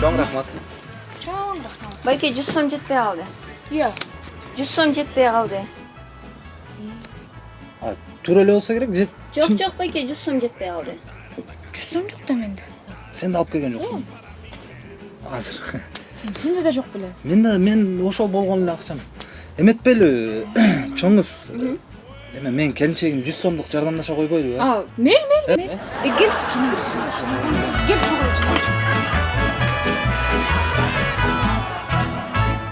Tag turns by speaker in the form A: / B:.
A: чоң рахмат.
B: Чоң рахмат.
C: Байке жүз сом жетпей қалды.
B: Иә.
C: Жүз сом жетпей
A: қалды. Эле болсо керек же
C: жок жок байке жүз сом жетпей қалды.
B: Жүз сом жок да менде?
A: Сен да алып келген жоксуң азыр.
B: Сенде да жок беле
A: менде мен ошол болгон эле акчам эметпейли кыз эме менин келинчегим жүз сомдук жардамдаша койбойлубу
B: а мейли мейли мейли э? э, кел